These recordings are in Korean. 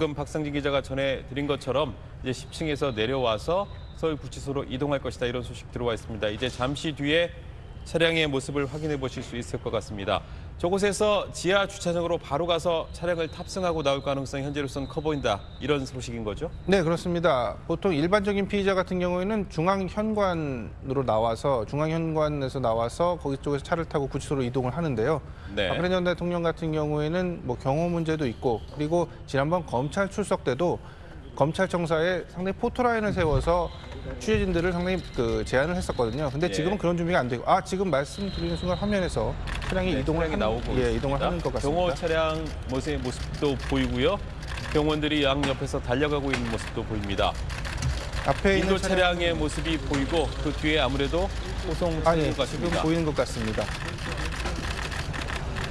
지금 박상진 기자가 전해드린 것처럼 이제 10층에서 내려와서 서울구치소로 이동할 것이다 이런 소식 들어와 있습니다. 이제 잠시 뒤에 차량의 모습을 확인해 보실 수 있을 것 같습니다. 저곳에서 지하 주차장으로 바로 가서 차량을 탑승하고 나올 가능성이 현재로서는 커 보인다 이런 소식인 거죠? 네, 그렇습니다. 보통 일반적인 피의자 같은 경우에는 중앙현관으로 나와서 중앙현관에서 나와서 거기 쪽에서 차를 타고 구치소로 이동을 하는데요. 네. 박근혜 전 대통령 같은 경우에는 뭐 경호 문제도 있고 그리고 지난번 검찰 출석 때도 검찰청사에 상당히 포토라인을 세워서 취재진들을 상당히 그 제안을 했었거든요. 근데 예. 지금은 그런 준비가 안 되고 아 지금 말씀드리는 순간 화면에서 차량이 네, 이동을 차량이 하는, 나오고 예. 이동을 하는 것 같습니다. 경호 차량 모습의 모습도 보이고요. 경호원들이 양 옆에서 달려가고 있는 모습도 보입니다. 앞에 인도 차량 차량의 모습이 보이고 그 뒤에 아무래도 호송 아, 차량인 예, 것 지금. 보이는 것 같습니다.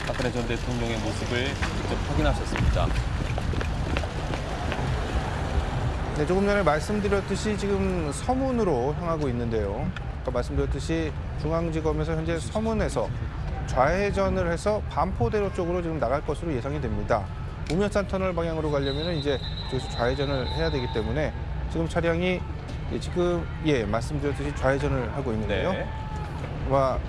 박근혜 전 대통령의 모습을 직접 확인하셨습니다. 네, 조금 전에 말씀드렸듯이 지금 서문으로 향하고 있는데요. 아까 말씀드렸듯이 중앙지검에서 현재 서문에서 좌회전을 해서 반포대로 쪽으로 지금 나갈 것으로 예상이 됩니다. 우면산 터널 방향으로 가려면 이제 저기서 좌회전을 해야 되기 때문에 지금 차량이 예, 지금 예 말씀드렸듯이 좌회전을 하고 있는데요. 네.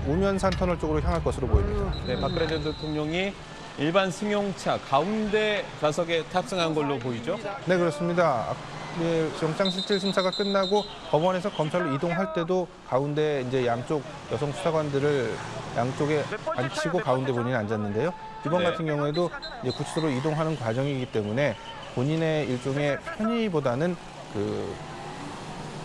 우면산 터널 쪽으로 향할 것으로 보입니다. 네, 박근혜 전 대통령이 일반 승용차 가운데 좌석에 탑승한 걸로 보이죠? 네 그렇습니다. 아, 예, 영장실질 심사가 끝나고 법원에서 검찰로 이동할 때도 가운데 이제 양쪽 여성 수사관들을 양쪽에 앉히고 가운데 본인이 앉았는데요. 이번 네. 같은 경우에도 이제 구치소로 이동하는 과정이기 때문에 본인의 일종의 편의보다는 그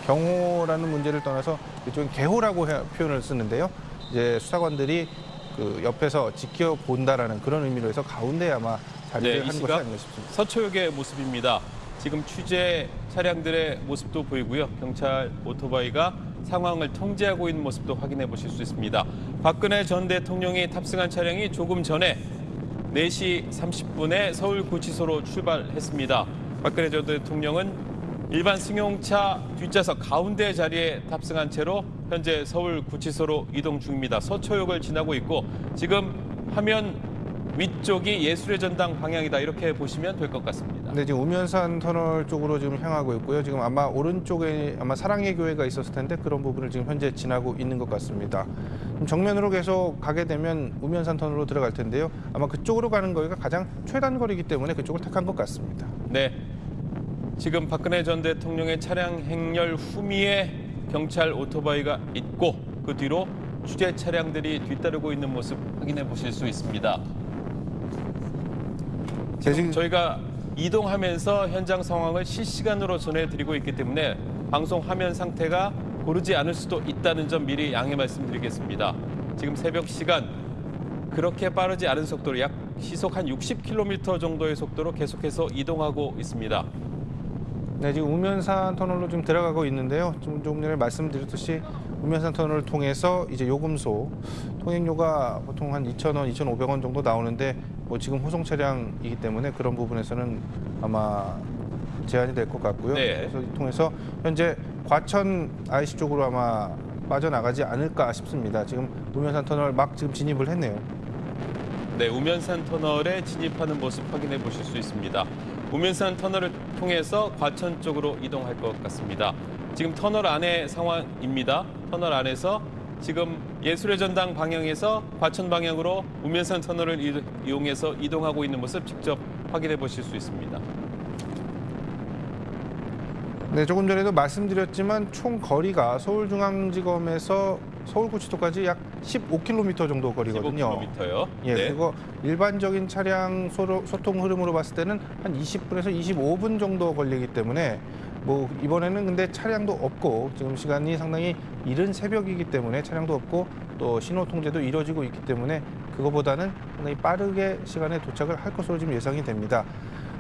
경호라는 문제를 떠나서 일종의 개호라고 해- 표현을 쓰는데요. 이제 수사관들이 그 옆에서 지켜본다라는 그런 의미로 해서 가운데 아마 네, 자리를 이한 것이 아닌가 싶습니다. 서초역의 모습입니다. 지금 취재 차량들의 모습도 보이고요. 경찰 오토바이가 상황을 통제하고 있는 모습도 확인해 보실 수 있습니다. 박근혜 전 대통령이 탑승한 차량이 조금 전에 4시 30분에 서울구치소로 출발했습니다. 박근혜 전 대통령은 일반 승용차 뒷좌석 가운데 자리에 탑승한 채로 현재 서울구치소로 이동 중입니다. 서초역을 지나고 있고 지금 화면 위쪽이 예술의 전당 방향이다 이렇게 보시면 될 것 같습니다. 네, 지금 우면산 터널 쪽으로 지금 향하고 있고요. 지금 아마 오른쪽에 아마 사랑의 교회가 있었을 텐데 그런 부분을 지금 현재 지나고 있는 것 같습니다. 정면으로 계속 가게 되면 우면산 터널로 들어갈 텐데요. 아마 그쪽으로 가는 거리가 가장 최단 거리이기 때문에 그쪽을 택한 것 같습니다. 네. 지금 박근혜 전 대통령의 차량 행렬 후미에 경찰 오토바이가 있고 그 뒤로 취재 차량들이 뒤따르고 있는 모습 확인해 보실 수 있습니다. 제 지금 저희가 이동하면서 현장 상황을 실시간으로 전해드리고 있기 때문에 방송 화면 상태가 고르지 않을 수도 있다는 점 미리 양해 말씀드리겠습니다. 지금 새벽 시간 그렇게 빠르지 않은 속도로 약 시속 한 60km 정도의 속도로 계속해서 이동하고 있습니다. 네, 지금 우면산 터널로 지금 들어가고 있는데요. 좀 전에 말씀드렸듯이 우면산 터널을 통해서 이제 요금소 통행료가 보통 한 2,000원, 2,500원 정도 나오는데 뭐 지금 호송 차량이기 때문에 그런 부분에서는 아마 제한이 될 것 같고요. 네. 그래서 이 통해서 현재 과천 IC 쪽으로 아마 빠져나가지 않을까 싶습니다. 지금 우면산 터널 막 지금 진입을 했네요. 네, 우면산 터널에 진입하는 모습 확인해 보실 수 있습니다. 우면산 터널을 통해서 과천 쪽으로 이동할 것 같습니다. 지금 터널 안의 상황입니다. 터널 안에서 지금 예술의 전당 방향에서 과천 방향으로 우면산 터널을 이- 이용해서 이동하고 있는 모습 직접 확인해 보실 수 있습니다. 네, 조금 전에도 말씀드렸지만 총 거리가 서울중앙지검에서 서울구치소까지 약 15km 정도 거리거든요. 15km요. 예, 네. 그리고 일반적인 차량 소통 흐름으로 봤을 때는 한 20분에서 25분 정도 걸리기 때문에 뭐 이번에는 근데 차량도 없고 지금 시간이 상당히 이른 새벽이기 때문에 차량도 없고 또 신호 통제도 이루어지고 있기 때문에 그거보다는 상당히 빠르게 시간에 도착을 할 것으로 지금 예상이 됩니다.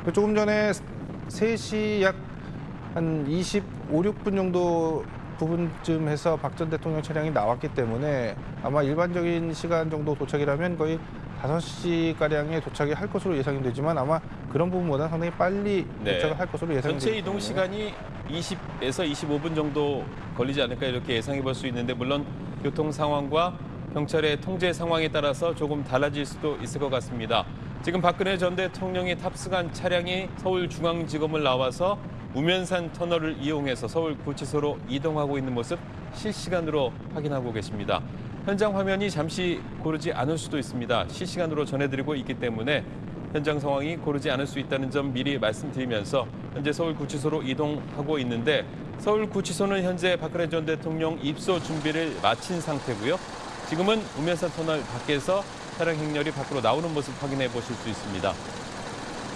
그 조금 전에 3시 약 한 25, 6분 정도 부분쯤 해서 박 전 대통령 차량이 나왔기 때문에 아마 일반적인 시간 정도 도착이라면 거의 5시가량에 도착이 할 것으로 예상이 되지만 아마 그런 부분보다 상당히 빨리 네. 도착을 할 것으로 예상이 전체 이동 시간이 20에서 25분 정도 걸리지 않을까 이렇게 예상해 볼 수 있는데 물론 교통 상황과 경찰의 통제 상황에 따라서 조금 달라질 수도 있을 것 같습니다. 지금 박근혜 전 대통령이 탑승한 차량이 서울중앙지검을 나와서 우면산 터널을 이용해서 서울 구치소로 이동하고 있는 모습 실시간으로 확인하고 계십니다. 현장 화면이 잠시 고르지 않을 수도 있습니다. 실시간으로 전해드리고 있기 때문에 현장 상황이 고르지 않을 수 있다는 점 미리 말씀드리면서 현재 서울구치소로 이동하고 있는데 서울구치소는 현재 박근혜 전 대통령 입소 준비를 마친 상태고요. 지금은 우면산 터널 밖에서 차량 행렬이 밖으로 나오는 모습 확인해 보실 수 있습니다.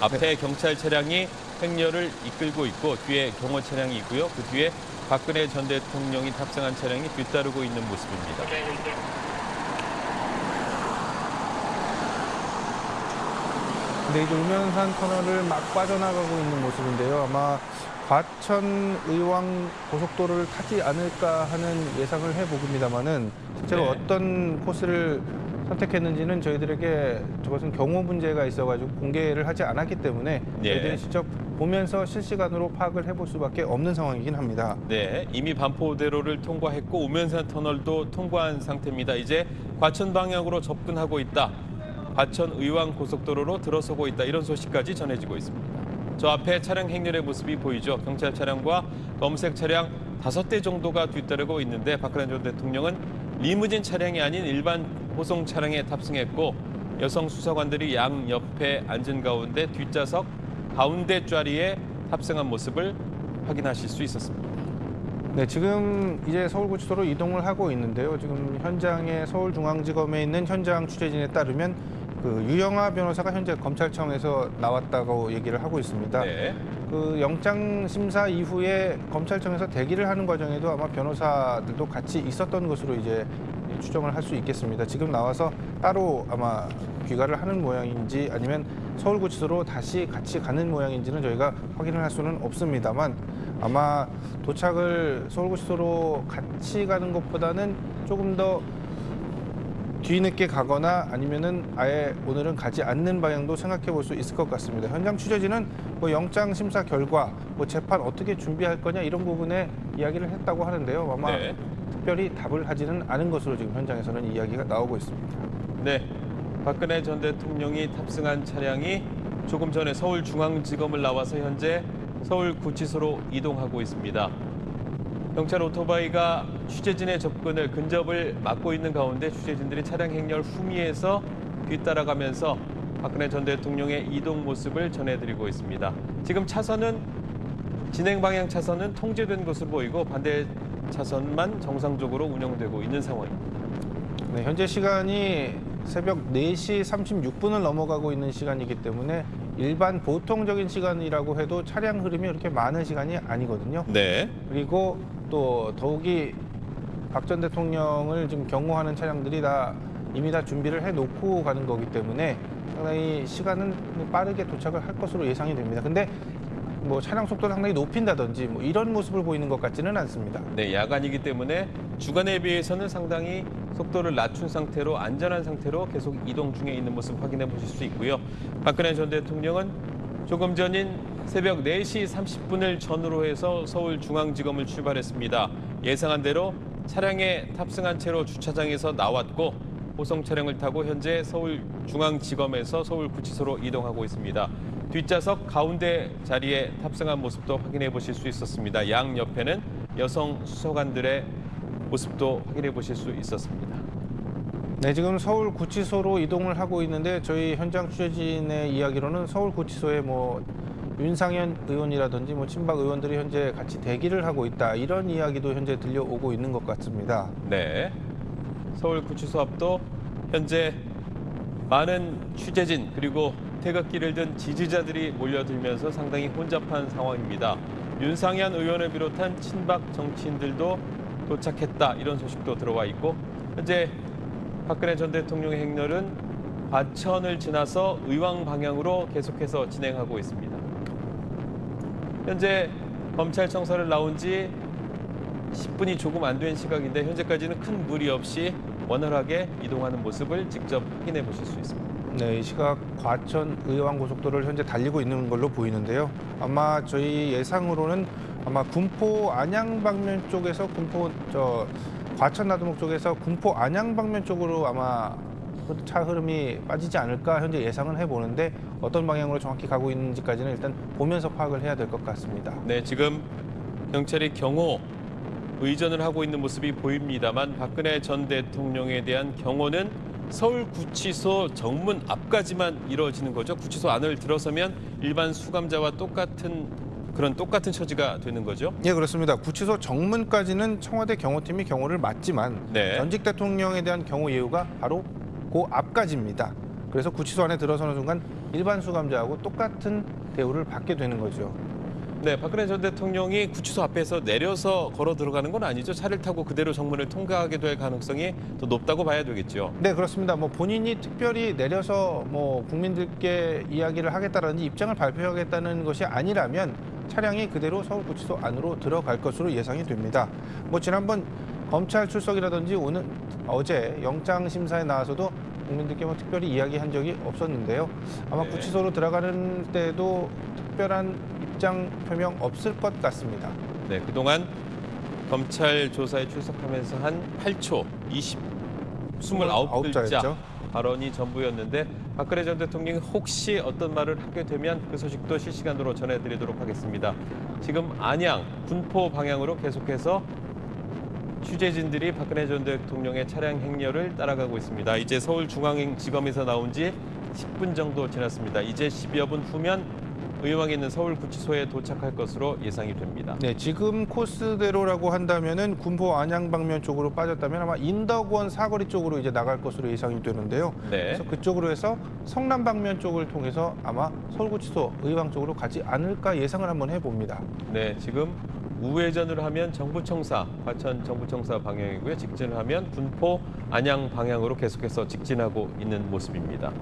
앞에 경찰 차량이 행렬을 이끌고 있고 뒤에 경호 차량이 있고요. 그 뒤에 박근혜 전 대통령이 탑승한 차량이 뒤따르고 있는 모습입니다. 근데 이제 우면산 터널을 막 빠져나가고 있는 모습인데요. 아마 과천 의왕 고속도로를 타지 않을까 하는 예상을 해보입니다만은 실제로 네. 어떤 코스를 선택했는지는 저희들에게 저것은 경호 문제가 있어가지고 공개를 하지 않았기 때문에 네. 저희들이 직접 보면서 실시간으로 파악을 해볼 수밖에 없는 상황이긴 합니다. 네, 이미 반포대로를 통과했고 우면산 터널도 통과한 상태입니다. 이제 과천 방향으로 접근하고 있다. 과천 의왕 고속도로로 들어서고 있다. 이런 소식까지 전해지고 있습니다. 저 앞에 차량 행렬의 모습이 보이죠. 경찰 차량과 검색 차량 다섯 대 정도가 뒤따르고 있는데 박근혜 전 대통령은 리무진 차량이 아닌 일반 호송 차량에 탑승했고 여성 수사관들이 양 옆에 앉은 가운데 뒷좌석 가운데 자리에 탑승한 모습을 확인하실 수 있었습니다. 네, 지금 이제 서울구치소로 이동을 하고 있는데요. 지금 현장에 서울중앙지검에 있는 현장 취재진에 따르면 그 유영아 변호사가 현재 검찰청에서 나왔다고 얘기를 하고 있습니다. 네. 그 영장 심사 이후에 검찰청에서 대기를 하는 과정에도 아마 변호사들도 같이 있었던 것으로 이제 추정을 할 수 있겠습니다. 지금 나와서 따로 아마 귀가를 하는 모양인지 아니면 서울구치소로 다시 같이 가는 모양인지는 저희가 확인을 할 수는 없습니다만 아마 도착을 서울구치소로 같이 가는 것보다는 조금 더 뒤늦게 가거나 아니면은 아예 오늘은 가지 않는 방향도 생각해 볼 수 있을 것 같습니다. 현장 취재진은 뭐 영장 심사 결과, 뭐 재판 어떻게 준비할 거냐 이런 부분에 이야기를 했다고 하는데요. 아마 네. 특별히 답을 하지는 않은 것으로 지금 현장에서는 이야기가 나오고 있습니다. 네. 박근혜 전 대통령이 탑승한 차량이 조금 전에 서울중앙지검을 나와서 현재 서울구치소로 이동하고 있습니다. 경찰 오토바이가 취재진의 접근을 근접을 막고 있는 가운데 취재진들이 차량 행렬 후미에서 뒤따라가면서 박근혜 전 대통령의 이동 모습을 전해드리고 있습니다. 지금 차선은 진행 방향 차선은 통제된 것으로 보이고 반대 차선만 정상적으로 운영되고 있는 상황입니다. 네, 현재 시간이 새벽 4시 36분을 넘어가고 있는 시간이기 때문에 일반 보통적인 시간이라고 해도 차량 흐름이 그렇게 많은 시간이 아니거든요. 네. 그리고 또 더욱이 박 전 대통령을 지금 경호하는 차량들이 다 이미 다 준비를 해놓고 가는 거기 때문에 상당히 시간은 빠르게 도착을 할 것으로 예상이 됩니다. 근데 뭐 차량 속도를 상당히 높인다든지 뭐 이런 모습을 보이는 것 같지는 않습니다. 네, 야간이기 때문에 주간에 비해서는 상당히 속도를 낮춘 상태로 안전한 상태로 계속 이동 중에 있는 모습 확인해 보실 수 있고요. 박근혜 전 대통령은 조금 전인 새벽 4시 30분을 전후로 해서 서울중앙지검을 출발했습니다. 예상한 대로 차량에 탑승한 채로 주차장에서 나왔고 호송 차량을 타고 현재 서울중앙지검에서 서울구치소로 이동하고 있습니다. 뒷좌석 가운데 자리에 탑승한 모습도 확인해 보실 수 있었습니다. 양 옆에는 여성 수사관들의 모습도 확인해 보실 수 있었습니다. 네, 지금 서울 구치소로 이동을 하고 있는데 저희 현장 취재진의 이야기로는 서울 구치소에 뭐 윤상현 의원이라든지 뭐 친박 의원들이 현재 같이 대기를 하고 있다 이런 이야기도 현재 들려오고 있는 것 같습니다. 네. 서울 구치소 앞도 현재 많은 취재진 그리고 태극기를 든 지지자들이 몰려들면서 상당히 혼잡한 상황입니다. 윤상현 의원을 비롯한 친박 정치인들도 도착했다 이런 소식도 들어와 있고 현재 박근혜 전 대통령의 행렬은 과천을 지나서 의왕 방향으로 계속해서 진행하고 있습니다. 현재 검찰청사를 나온 지 10분이 조금 안 된 시각인데 현재까지는 큰 무리 없이 원활하게 이동하는 모습을 직접 확인해 보실 수 있습니다. 네, 이 시각 과천 의왕 고속도로를 현재 달리고 있는 걸로 보이는데요. 아마 저희 예상으로는 아마 군포 안양 방면 쪽에서 군포 저 과천 나들목 쪽에서 군포 안양 방면 쪽으로 아마 흐- 차 흐름이 빠지지 않을까 현재 예상은 해보는데 어떤 방향으로 정확히 가고 있는지까지는 일단 보면서 파악을 해야 될 것 같습니다. 네, 지금 경찰이 경호 의전을 하고 있는 모습이 보입니다만 박근혜 전 대통령에 대한 경호는 서울구치소 정문 앞까지만 이루어지는 거죠. 구치소 안을 들어서면 일반 수감자와 똑같은 그런 똑같은 처지가 되는 거죠. 예, 그렇습니다. 구치소 정문까지는 청와대 경호팀이 경호를 맡지만 네. 전직 대통령에 대한 경호 예우가 바로 그 앞까지입니다. 그래서 구치소 안에 들어서는 순간 일반 수감자하고 똑같은 대우를 받게 되는 거죠. 네, 박근혜 전 대통령이 구치소 앞에서 내려서 걸어 들어가는 건 아니죠. 차를 타고 그대로 정문을 통과하게 될 가능성이 더 높다고 봐야 되겠죠. 네, 그렇습니다. 뭐 본인이 특별히 내려서 뭐 국민들께 이야기를 하겠다라든지 입장을 발표하겠다는 것이 아니라면 차량이 그대로 서울 구치소 안으로 들어갈 것으로 예상이 됩니다. 뭐 지난번 검찰 출석이라든지 오늘 어제 영장 심사에 나와서도 국민들께 뭐 특별히 이야기한 적이 없었는데요. 아마 네. 구치소로 들어가는 때도 특별한 입장 표명 없을 것 같습니다. 네, 그동안 검찰 조사에 출석하면서 한 8초 20 29글자 자였죠. 발언이 전부였는데 박근혜 전 대통령이 혹시 어떤 말을 하게 되면 그 소식도 실시간으로 전해드리도록 하겠습니다. 지금 안양 군포 방향으로 계속해서 취재진들이 박근혜 전 대통령의 차량 행렬을 따라가고 있습니다. 이제 서울중앙지검에서 나온 지 10분 정도 지났습니다. 이제 10여 분 후면 의왕에 있는 서울구치소에 도착할 것으로 예상이 됩니다. 네, 지금 코스대로라고 한다면은 군포 안양 방면 쪽으로 빠졌다면 아마 인덕원 사거리 쪽으로 이제 나갈 것으로 예상이 되는데요. 네. 그래서 그쪽으로 해서 성남 방면 쪽을 통해서 아마 서울구치소 의왕 쪽으로 가지 않을까 예상을 한번 해봅니다. 네, 지금 우회전을 하면 정부청사, 과천 정부청사 방향이고요. 직진을 하면 군포 안양 방향으로 계속해서 직진하고 있는 모습입니다.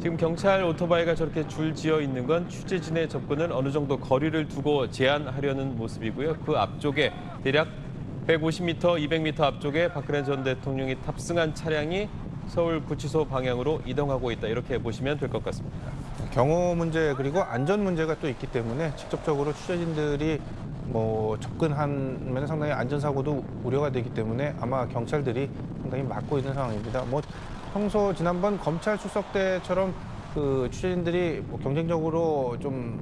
지금 경찰 오토바이가 저렇게 줄 지어 있는 건 취재진의 접근을 어느 정도 거리를 두고 제한하려는 모습이고요. 그 앞쪽에 대략 150m, 200m 앞쪽에 박근혜 전 대통령이 탑승한 차량이 서울 구치소 방향으로 이동하고 있다. 이렇게 보시면 될 것 같습니다. 경호 문제 그리고 안전 문제가 또 있기 때문에 직접적으로 취재진들이 뭐 접근하면 상당히 안전사고도 우려가 되기 때문에 아마 경찰들이 상당히 막고 있는 상황입니다. 뭐 평소 지난번 검찰 출석 때처럼 그 취재진들이 뭐 경쟁적으로 좀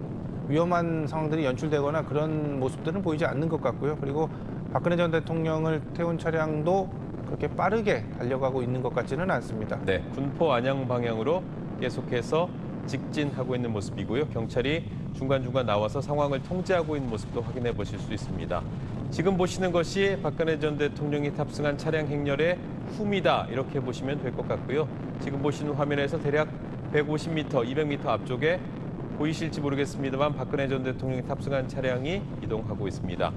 위험한 상황들이 연출되거나 그런 모습들은 보이지 않는 것 같고요. 그리고 박근혜 전 대통령을 태운 차량도 그렇게 빠르게 달려가고 있는 것 같지는 않습니다. 네, 군포 안양 방향으로 계속해서 직진하고 있는 모습이고요. 경찰이 중간중간 나와서 상황을 통제하고 있는 모습도 확인해 보실 수 있습니다. 지금 보시는 것이 박근혜 전 대통령이 탑승한 차량 행렬의 후미다 이렇게 보시면 될 것 같고요. 지금 보시는 화면에서 대략 150m, 200m 앞쪽에 보이실지 모르겠습니다만 박근혜 전 대통령이 탑승한 차량이 이동하고 있습니다.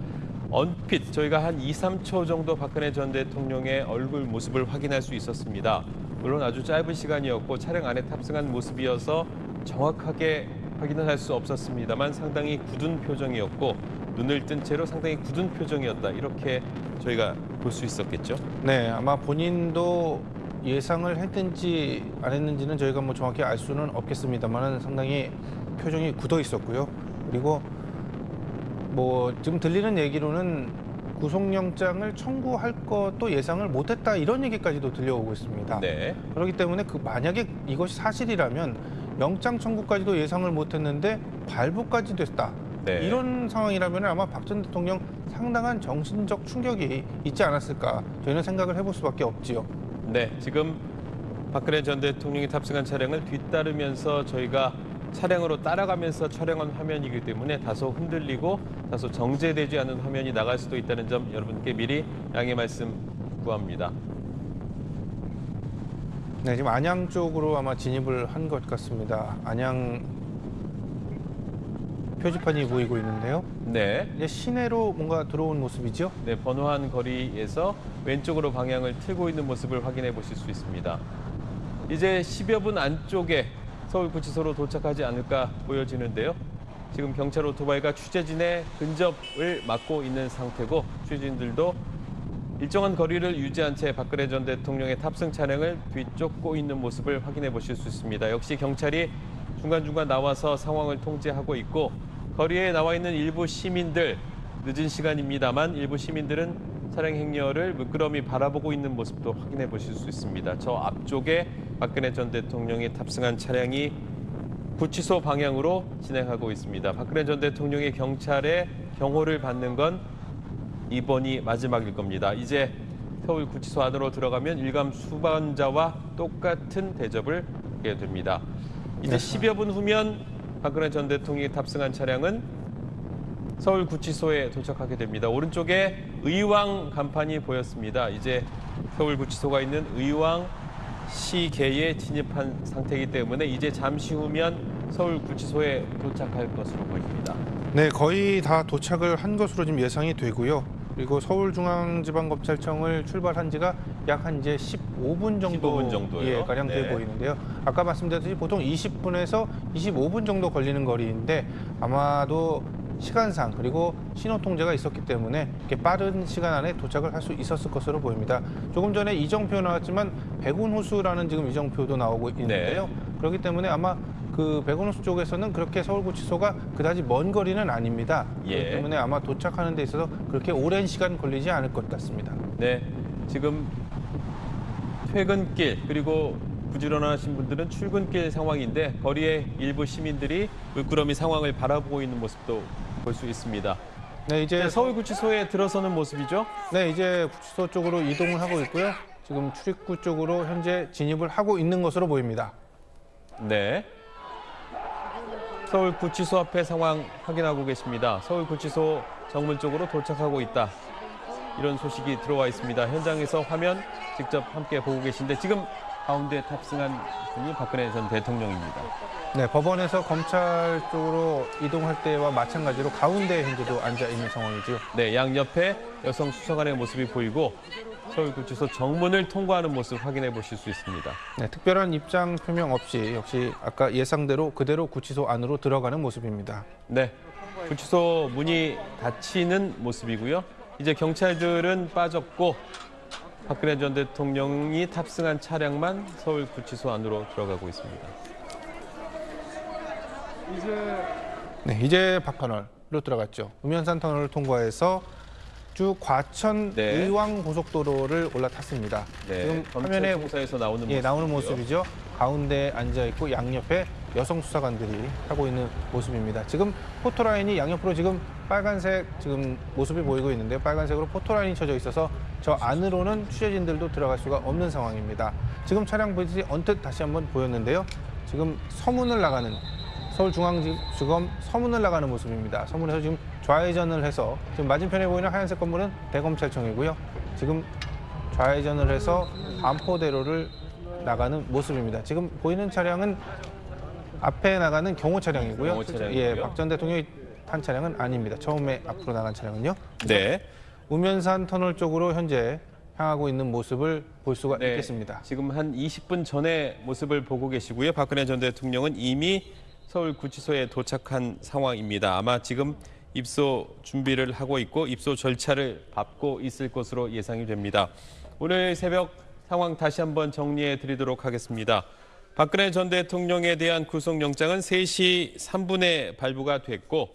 언핏 저희가 한 2, 3초 정도 박근혜 전 대통령의 얼굴 모습을 확인할 수 있었습니다. 물론 아주 짧은 시간이었고 차량 안에 탑승한 모습이어서 정확하게 확인을 할 수 없었습니다만 상당히 굳은 표정이었고 눈을 뜬 채로 상당히 굳은 표정이었다 이렇게 저희가 볼 수 있었겠죠. 네, 아마 본인도 예상을 했는지 안 했는지는 저희가 뭐 정확히 알 수는 없겠습니다만 상당히 표정이 굳어 있었고요. 그리고 뭐 지금 들리는 얘기로는 구속영장을 청구할 것도 예상을 못했다 이런 얘기까지도 들려오고 있습니다. 네. 그렇기 때문에 그 만약에 이것이 사실이라면 영장 청구까지도 예상을 못했는데 발부까지 됐다. 네. 이런 상황이라면 아마 박 전 대통령 상당한 정신적 충격이 있지 않았을까 저희는 생각을 해볼 수밖에 없지요. 네, 지금 박근혜 전 대통령이 탑승한 차량을 뒤따르면서 저희가 차량으로 따라가면서 촬영한 화면이기 때문에 다소 흔들리고 다소 정제되지 않은 화면이 나갈 수도 있다는 점 여러분께 미리 양해 말씀 구합니다. 네, 지금 안양 쪽으로 아마 진입을 한 것 같습니다. 안양 표지판이 보이고 있는데요. 네, 이제 시내로 뭔가 들어온 모습이죠. 네 번호한 거리에서 왼쪽으로 방향을 틀고 있는 모습을 확인해 보실 수 있습니다. 이제 10여 분 안쪽에 서울구치소로 도착하지 않을까 보여지는데요. 지금 경찰 오토바이가 취재진의 근접을 막고 있는 상태고 취재진들도 일정한 거리를 유지한 채 박근혜 전 대통령의 탑승 차량을 뒤쫓고 있는 모습을 확인해 보실 수 있습니다. 역시 경찰이 중간중간 나와서 상황을 통제하고 있고 거리에 나와 있는 일부 시민들 늦은 시간입니다만 일부 시민들은 차량 행렬을 물끄러미 바라보고 있는 모습도 확인해 보실 수 있습니다. 저 앞쪽에 박근혜 전 대통령이 탑승한 차량이 구치소 방향으로 진행하고 있습니다. 박근혜 전 대통령이 경찰의 경호를 받는 건 이번이 마지막일 겁니다. 이제 서울 구치소 안으로 들어가면 일감 수반자와 똑같은 대접을 하게 됩니다. 이제 10여 분 후면 박근혜 전 대통령이 탑승한 차량은 서울 구치소에 도착하게 됩니다. 오른쪽에 의왕 간판이 보였습니다. 이제 서울 구치소가 있는 의왕 시계에 진입한 상태이기 때문에 이제 잠시 후면 서울 구치소에 도착할 것으로 보입니다. 네, 거의 다 도착을 한 것으로 지금 예상이 되고요. 그리고 서울중앙지방검찰청을 출발한 지가 약 한 이제 15분 정도 15분 정도요? 예, 가량 돼 네. 보이는데요. 아까 말씀드렸듯이 보통 20분에서 25분 정도 걸리는 거리인데 아마도 시간상 그리고 신호 통제가 있었기 때문에 이렇게 빠른 시간 안에 도착을 할 수 있었을 것으로 보입니다. 조금 전에 이정표 나왔지만 백운호수라는 지금 이정표도 나오고 있는데요. 그렇기 때문에 아마 그 백운호수 쪽에서는 그렇게 서울구치소가 그다지 먼 거리는 아닙니다. 예. 그렇기 때문에 아마 도착하는 데 있어서 그렇게 오랜 시간 걸리지 않을 것 같습니다. 네, 지금 퇴근길 그리고 부지런하신 분들은 출근길 상황인데 거리에 일부 시민들이 물끄러미 상황을 바라보고 있는 모습도 볼 수 있습니다. 네, 이제 이제 서울구치소에 들어서는 모습이죠. 네, 이제 구치소 쪽으로 이동을 하고 있고요. 지금 출입구 쪽으로 현재 진입을 하고 있는 것으로 보입니다. 네. 서울구치소 앞에 상황 확인하고 계십니다. 서울구치소 정문 쪽으로 도착하고 있다. 이런 소식이 들어와 있습니다. 현장에서 화면 직접 함께 보고 계신데 지금 가운데 탑승한 분이 박근혜 전 대통령입니다. 네, 법원에서 검찰 쪽으로 이동할 때와 마찬가지로 가운데 현재도 앉아 있는 상황이죠. 네, 양 옆에 여성 수사관의 모습이 보이고 서울구치소 정문을 통과하는 모습 확인해 보실 수 있습니다. 네, 특별한 입장 표명 없이 역시 아까 예상대로 그대로 구치소 안으로 들어가는 모습입니다. 네, 구치소 문이 닫히는 모습이고요. 이제 경찰들은 빠졌고 박근혜 전 대통령이 탑승한 차량만 서울 구치소 안으로 들어가고 있습니다. 네, 이제 박터널로 들어갔죠. 우면산 터널을 통과해서 쭉 과천 네. 의왕 고속도로를 올라탔습니다. 지금 화면에 검찰총사에서 나오는 예, 나오는 모습이죠. 가운데 앉아 있고 양옆에 여성 수사관들이 하고 있는 모습입니다. 지금 포토라인이 양옆으로 지금 빨간색 지금 모습이 보이고 있는데요. 빨간색으로 포토라인이 쳐져 있어서 저 안으로는 취재진들도 들어갈 수가 없는 상황입니다. 지금 차량 보이듯이 언뜻 다시 한번 보였는데요. 지금 서문을 나가는 서울중앙지검 서문을 나가는 모습입니다. 서문에서 지금 좌회전을 해서 지금 맞은편에 보이는 하얀색 건물은 대검찰청이고요. 지금 좌회전을 해서 반포대로를 나가는 모습입니다. 지금 보이는 차량은 앞에 나가는 경호 차량이고요. 경호. 예, 박 전 대통령이 탄 차량은 아닙니다. 처음에 앞으로 나간 차량은요. 네. 우면산 터널 쪽으로 현재 향하고 있는 모습을 볼 수가 네, 있겠습니다. 지금 한 20분 전의 모습을 보고 계시고요. 박근혜 전 대통령은 이미 서울 구치소에 도착한 상황입니다. 아마 지금 입소 준비를 하고 있고 입소 절차를 밟고 있을 것으로 예상이 됩니다. 오늘 새벽 상황 다시 한번 정리해 드리도록 하겠습니다. 박근혜 전 대통령에 대한 구속영장은 3시 3분에 발부가 됐고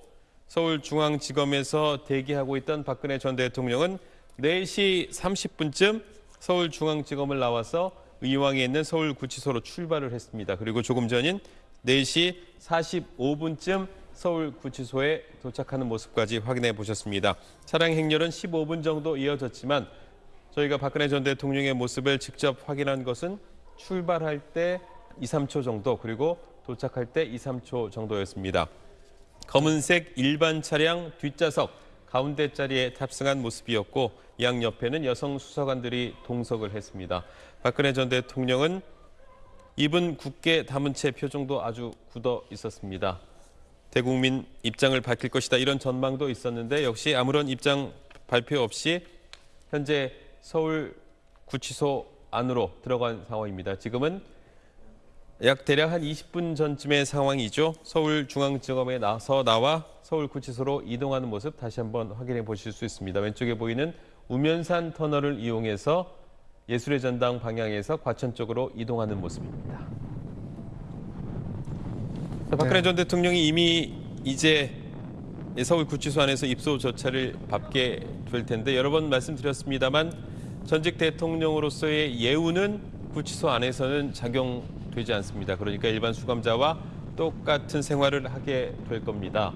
서울중앙지검에서 대기하고 있던 박근혜 전 대통령은 4시 30분쯤 서울중앙지검을 나와서 의왕에 있는 서울구치소로 출발을 했습니다. 그리고 조금 전인 4시 45분쯤 서울구치소에 도착하는 모습까지 확인해 보셨습니다. 차량 행렬은 15분 정도 이어졌지만 저희가 박근혜 전 대통령의 모습을 직접 확인한 것은 출발할 때 2, 3초 정도 그리고 도착할 때 2, 3초 정도였습니다. 검은색 일반 차량 뒷좌석 가운데 자리에 탑승한 모습이었고 양 옆에는 여성 수사관들이 동석을 했습니다. 박근혜 전 대통령은 입은 굳게 담은 채 표정도 아주 굳어 있었습니다. 대국민 입장을 밝힐 것이다 이런 전망도 있었는데 역시 아무런 입장 발표 없이 현재 서울 구치소 안으로 들어간 상황입니다. 지금은 약 대략 한 20분 전쯤의 상황이죠. 서울중앙지검에 나서 나와 서울구치소로 이동하는 모습 다시 한번 확인해 보실 수 있습니다. 왼쪽에 보이는 우면산 터널을 이용해서 예술의 전당 방향에서 과천 쪽으로 이동하는 모습입니다. 자, 박근혜 네. 전 대통령이 이미 이제 이 서울 구치소 안에서 입소 절차를 밟게 될 텐데 여러 번 말씀드렸습니다만 전직 대통령으로서의 예우는 구치소 안에서는 작용되지 않습니다. 그러니까 일반 수감자와 똑같은 생활을 하게 될 겁니다.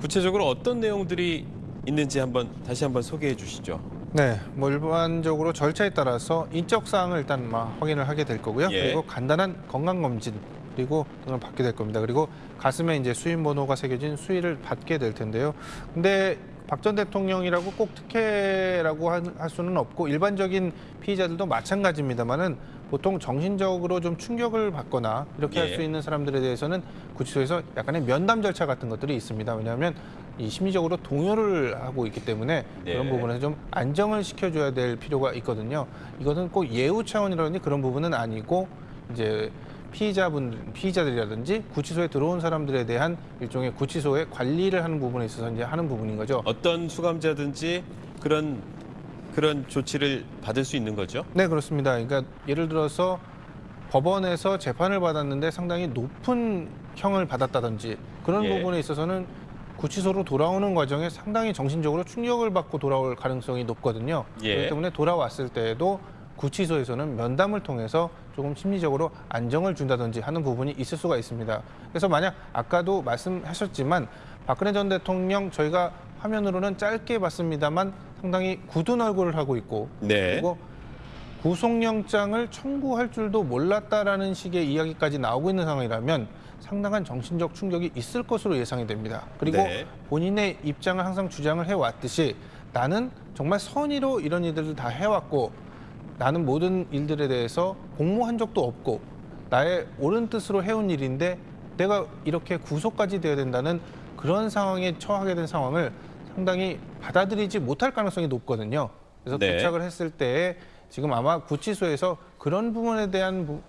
구체적으로 어떤 내용들이 있는지 한번 다시 한번 소개해 주시죠. 네, 뭐 일반적으로 절차에 따라서 인적 사항을 일단 막 확인을 하게 될 거고요. 예. 그리고 간단한 건강 검진 그리고 등을 받게 될 겁니다. 그리고 가슴에 이제 수인 번호가 새겨진 수의를 받게 될 텐데요. 근데 박 전 대통령이라고 꼭 특혜라고 할- 할 수는 없고 일반적인 피의자들도 마찬가지입니다만은 보통 정신적으로 좀 충격을 받거나 이렇게 할 예. 수 있는 사람들에 대해서는 구치소에서 약간의 면담 절차 같은 것들이 있습니다. 왜냐하면 이 심리적으로 동요를 하고 있기 때문에 네. 그런 부분에서 좀 안정을 시켜줘야 될 필요가 있거든요. 이것은 꼭 예우 차원이라든지 그런 부분은 아니고 이제 피의자분 피의자들이라든지 구치소에 들어온 사람들에 대한 일종의 구치소의 관리를 하는 부분에 있어서 이제 하는 부분인 거죠. 어떤 수감자든지 그런 그런 조치를 받을 수 있는 거죠. 네 그렇습니다. 그러니까 예를 들어서 법원에서 재판을 받았는데 상당히 높은 형을 받았다든지 그런 예. 부분에 있어서는 구치소로 돌아오는 과정에 상당히 정신적으로 충격을 받고 돌아올 가능성이 높거든요. 예. 그렇기 때문에 돌아왔을 때에도 구치소에서는 면담을 통해서 조금 심리적으로 안정을 준다든지 하는 부분이 있을 수가 있습니다. 그래서 만약 아까도 말씀하셨지만 박근혜 전 대통령 저희가 화면으로는 짧게 봤습니다만 상당히 굳은 얼굴을 하고 있고 네. 그리고 구속영장을 청구할 줄도 몰랐다라는 식의 이야기까지 나오고 있는 상황이라면 상당한 정신적 충격이 있을 것으로 예상이 됩니다. 그리고 네. 본인의 입장을 항상 주장을 해왔듯이 나는 정말 선의로 이런 일들을 다 해왔고 나는 모든 일들에 대해서 공모한 적도 없고 나의 옳은 뜻으로 해온 일인데 내가 이렇게 구속까지 되어야 된다는 그런 상황에 처하게 된 상황을 상당히 받아들이지 못할 가능성이 높거든요. 그래서 네. 도착을 했을 때 지금 아마 구치소에서 그런 부분에 대한 부-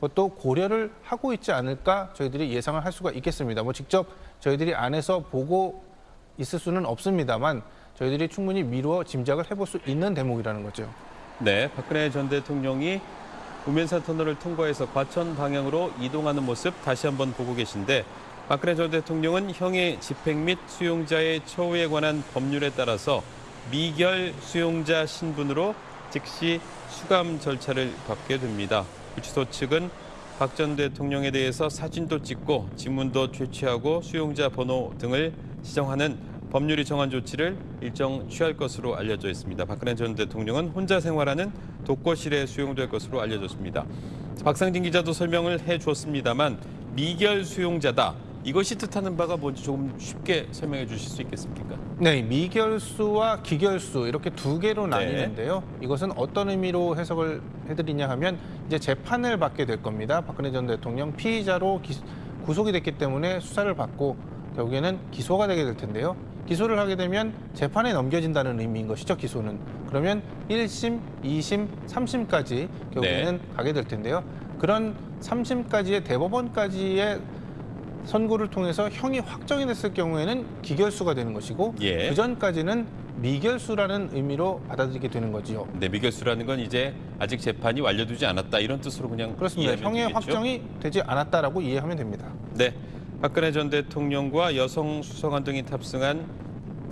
것도 고려를 하고 있지 않을까 저희들이 예상을 할 수가 있겠습니다. 뭐 직접 저희들이 안에서 보고 있을 수는 없습니다만 저희들이 충분히 미루어 짐작을 해볼 수 있는 대목이라는 거죠. 네, 박근혜 전 대통령이 우면산 터널을 통과해서 과천 방향으로 이동하는 모습 다시 한번 보고 계신데 박근혜 전 대통령은 형의 집행 및 수용자의 처우에 관한 법률에 따라서 미결 수용자 신분으로 즉시 수감 절차를 밟게 됩니다. 구치소 측은 박 전 대통령에 대해서 사진도 찍고 지문도 채취하고 수용자 번호 등을 지정하는 법률이 정한 조치를 일정 취할 것으로 알려져 있습니다. 박근혜 전 대통령은 혼자 생활하는 독거실에 수용될 것으로 알려졌습니다. 박상진 기자도 설명을 해 주었습니다만 미결 수용자다. 이것이 뜻하는 바가 뭔지 조금 쉽게 설명해 주실 수 있겠습니까? 네, 미결수와 기결수 이렇게 두 개로 네. 나뉘는데요. 이것은 어떤 의미로 해석을 해드리냐 하면 이제 재판을 받게 될 겁니다. 박근혜 전 대통령 피의자로 기- 구속이 됐기 때문에 수사를 받고 결국에는 기소가 되게 될 텐데요. 기소를 하게 되면 재판에 넘겨진다는 의미인 것이죠. 기소는 그러면 1심, 2심, 3심까지 결국에는 가게 될 텐데요. 그런 3심까지의 대법원까지의 선고를 통해서 형이 확정이 됐을 경우에는 기결수가 되는 것이고 예. 그 전까지는 미결수라는 의미로 받아들이게 되는 거지요. 네, 미결수라는 건 이제 아직 재판이 완료되지 않았다 이런 뜻으로 그냥 그렇습니다. 형의 되겠죠? 확정이 되지 않았다라고 이해하면 됩니다. 네, 박근혜 전 대통령과 여성 수사관 등이 탑승한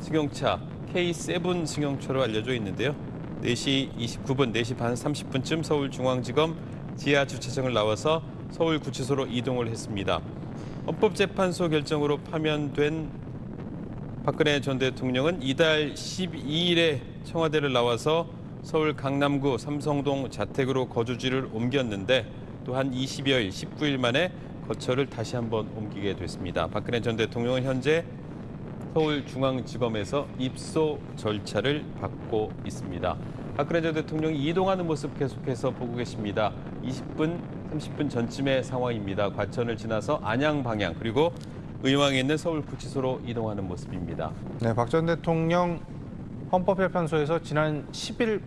승용차 K7 승용차로 알려져 있는데요. 4시 29분, 4시 반 30분쯤 서울중앙지검 지하 주차장을 나와서 서울구치소로 이동을 했습니다. 헌법재판소 결정으로 파면된 박근혜 전 대통령은 이달 12일에 청와대를 나와서 서울 강남구 삼성동 자택으로 거주지를 옮겼는데 또 한 20여일, 19일 만에 거처를 다시 한번 옮기게 됐습니다. 박근혜 전 대통령은 현재 서울중앙지검에서 입소 절차를 받고 있습니다. 박근혜 전 대통령이 이동하는 모습 계속해서 보고 계십니다. 20분, 30분 전쯤의 상황입니다. 과천을 지나서 안양 방향 그리고 의왕에 있는 서울구치소로 이동하는 모습입니다. 네, 박 전 대통령 헌법재판소에서 지난 10일